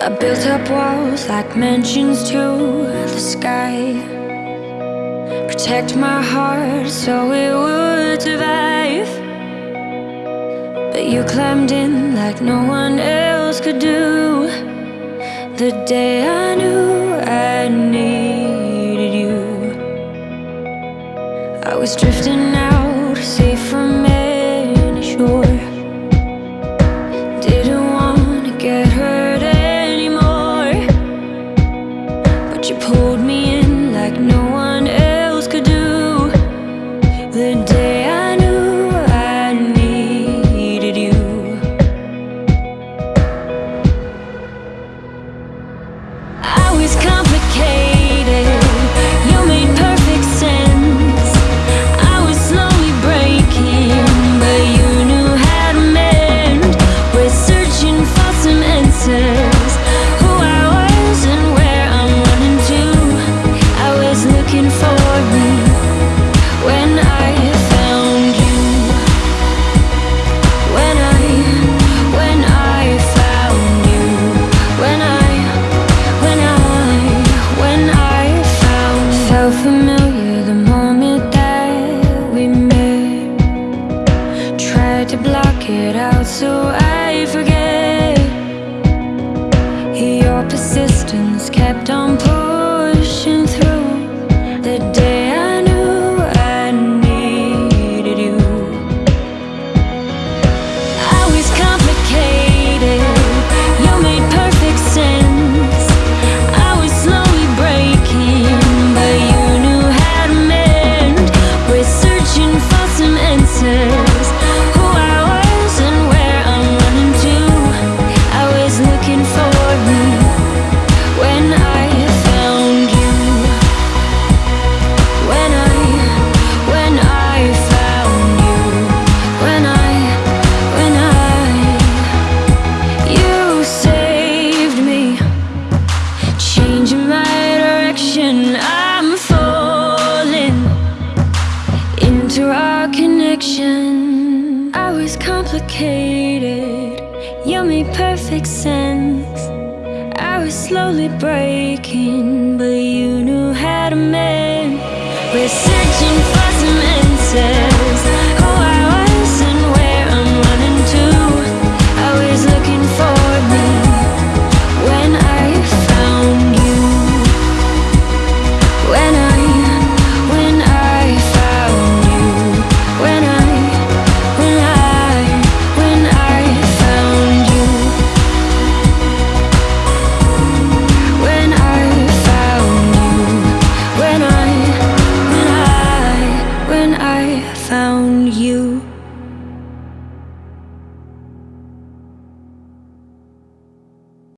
I built up walls like mansions to the sky. Protect my heart so it would survive. But you climbed in like no one else could do. The day I knew I needed you. I was drifting out, safe from The day block it out so I forget. Your persistence kept on pushing into our connection. I was complicated, you made perfect sense. I was slowly breaking, but you knew how to mend. We're searching for. I found you.